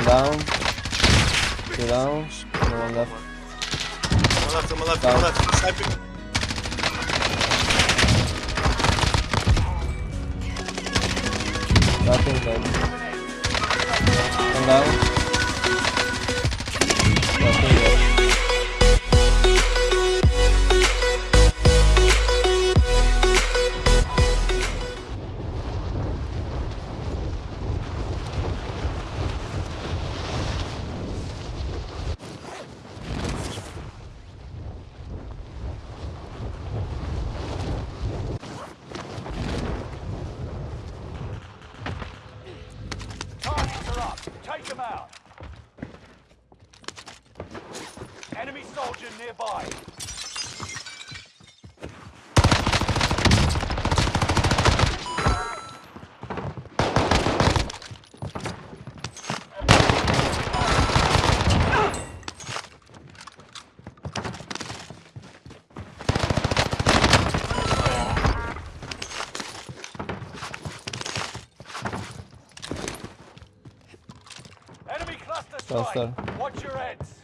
One down. Two down. No one left. On my left, on my left, on Down. my left. Sniping. Nothing dead. One down. Out. Enemy soldier nearby. Enemy cluster Watch your heads.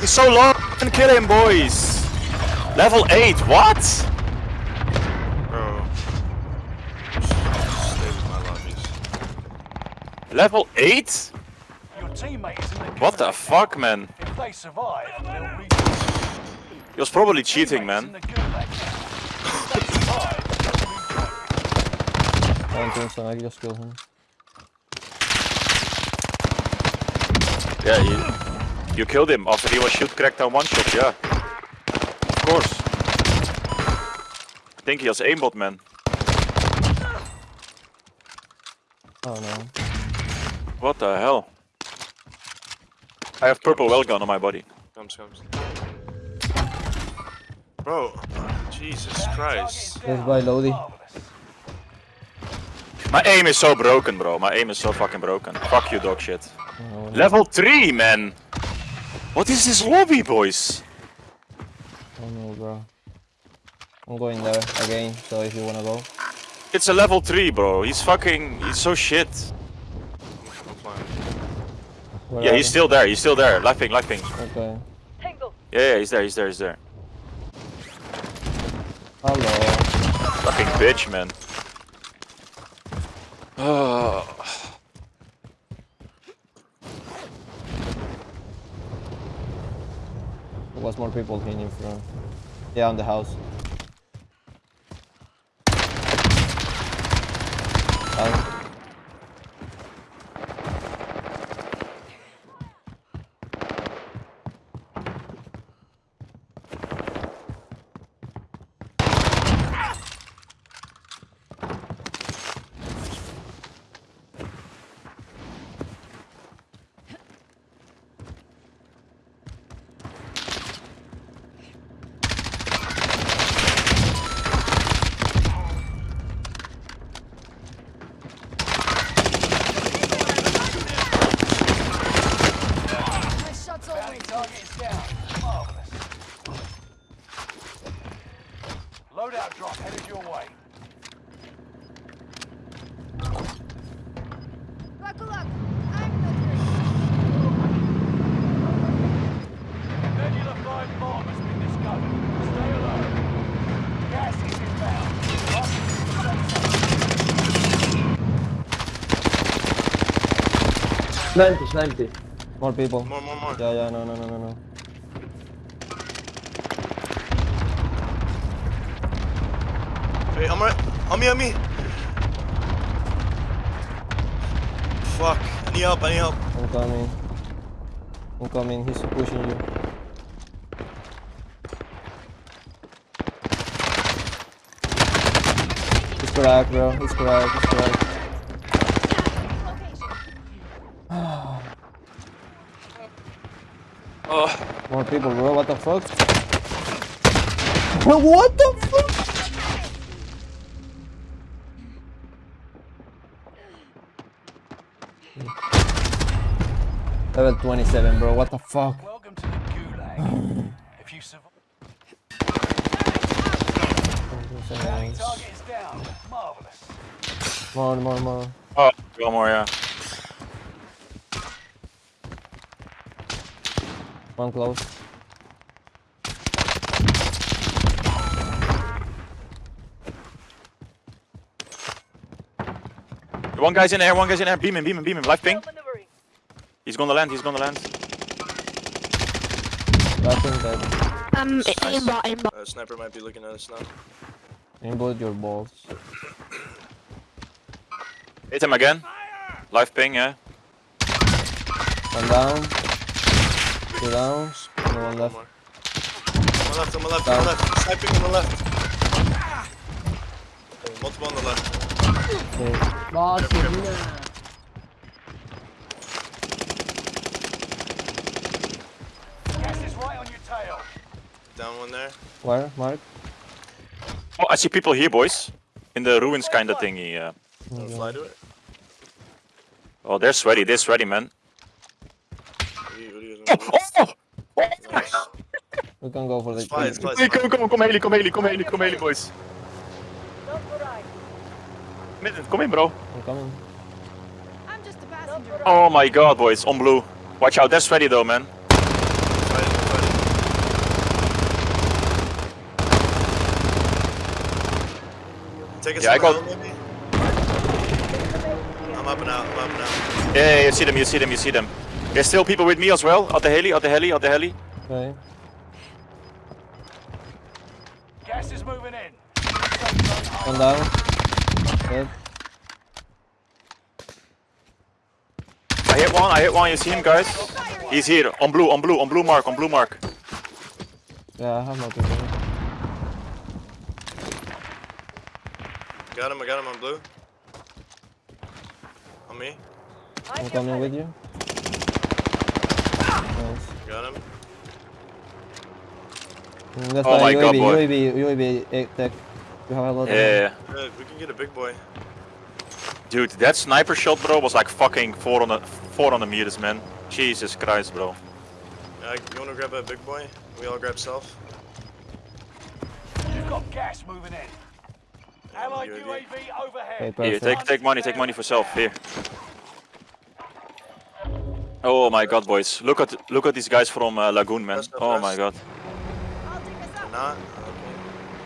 He's so low. Can kill him, boys. Level 8. What? Bro. Stay with my lobbies. Level 8? Your teammate is in the What the fuck, man? If they survive, they'll He was probably cheating, teammates in man. They'll reach I don't think so. I just killed him. Yeah, you, you killed him after he was shoot cracked on one shot, yeah. Of course. I think he has aimbot, man. Oh no. What the hell? I have purple well gun on my body. Comes, comes. Bro. Jesus Christ. This by Lodi. My aim is so broken, bro. My aim is so fucking broken. Fuck you, dog shit. Oh. Level 3, man! What is this lobby, boys? Oh no, bro. I'm going there again, so if you wanna go. It's a level 3, bro. He's fucking... He's so shit. Where Yeah, he's they? still there. He's still there. Laughing, laughing. Okay. Yeah, yeah, he's there, he's there, he's there. Hello. Fucking bitch, man. There was more people in front. Yeah, on the house. Loadout drop headed your way. Buckle up. I'm not Nebula 5 bomb has been discovered. Stay alert. Gas is inbound. Marking the safe zone. 90, 90. More people. More, more, more. Yeah, yeah, no, no, no, no, no. Hey, on my, on me, on me. Fuck. I need help, I need help. I'm coming. I'm coming. He's pushing you. He's cracked, bro. He's cracked. He's cracked. Oh. More people, bro. What the fuck? what the fuck? Level 27, bro. What the fuck? Welcome to the gulag. if you survive, Nice. target is down. Marvelous. More, more, more. Oh, one more, yeah. One close. One guy's in there, one guy's in there. Beam him, beam him, beam him. Live ping. He's gonna land, he's gonna land. Last thing dead. Um, aimbot, aimbot. Uh, sniper might be looking at us now. Inboard your balls. Hit him again. Live ping, yeah. One down. Two downs. No one One left. more. On my left, on my left, on Down. my left. Sniping on the left. Multiple on the left. Okay. Boss Careful, yun na. Gas is right on your tail. Down one there. Where? Mark? Oh, I see people here, boys. In the ruins kinda thingy, yeah. Wanna Okay. fly to it? Oh, they're sweaty, they're sweaty, man. What do you, what do you guys Oh, want oh! to do? Nice. We can go for the It's fine, it's Hey, come, fine. come, come, Haley, come, Haley, come, Haley, come, Haley, boys. Minute, Come in, bro. I'm coming. I'm just a passenger. Oh my god, boys, on blue. Watch out, they're sweaty though, man. Fight it, fight it. Take us Yeah, I from got- the hill, maybe? I'm up and out, I'm up and out. Yeah, yeah, you see them, you see them, you see them. There's still people with me as well. At the heli, at the heli, at the heli. Okay. Gas is moving in. One down. Dead. I hit one, I hit one, you see him, guys? He's here, on blue, on blue, on blue mark, on blue mark. Yeah, I have no Got him, I got him on blue. On me. I'm coming with you. Nice. Got him. Mm, That's Oh why my God, UAV, boy. UAV, UAV, eh, tech. You have a lot of Yeah. Good, we can get a big boy. Dude, that sniper shot, bro, was like fucking 400, 400 meters, man. Jesus Christ, bro. Uh, you wanna grab a big boy? We all grab self. You've got gas moving in. Allied UAV. UAV Okay, overhead. Here, take, take money, take money for self, here. Oh my god, boys. Look at look at these guys from uh, Lagoon, man. Press, press, Oh my god. I'll take us up. Not?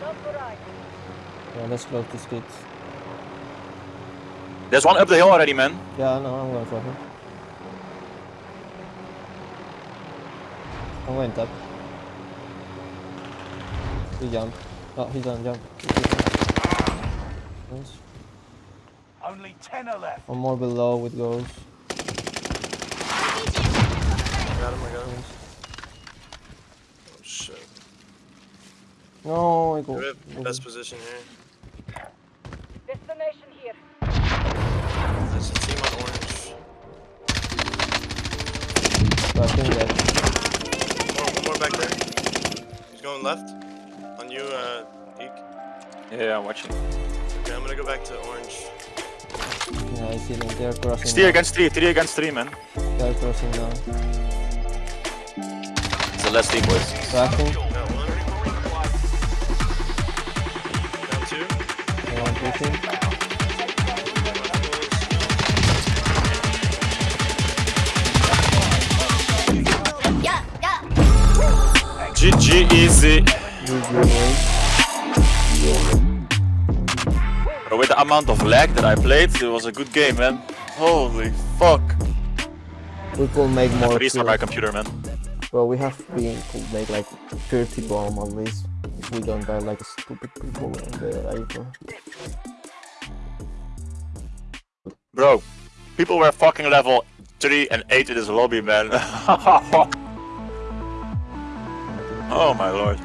Okay. Yeah, let's close this kid. There's one up the hill already, man. Yeah, no, I'm going for him. I'm going top. He jumped. Oh, he's on jump. Nice. Only 10 are left. One more below with ghost. RPG objectives Got him, I got him. Oh shit. No, I go. We have best position here. Destination here. There's a team on orange. I think that. One, one more back there. He's going left. On you, uh, Eek. Yeah, I'm watching. Okay, I'm gonna go back to orange. Yeah, I see them. They're crossing. It's three now. against three, three against three, man. They're crossing now. It's the last team, boys. Crashing. Got one. Down two. I want pushing. GG easy. Amount of lag that I played, it was a good game, man. Holy fuck. We could make more. Restart my computer, man. Bro, we have been could make like 30 bomb at least. If we don't die like stupid people in the Ivor. Bro, people were fucking level 3 and 8 in this lobby, man. oh my lord.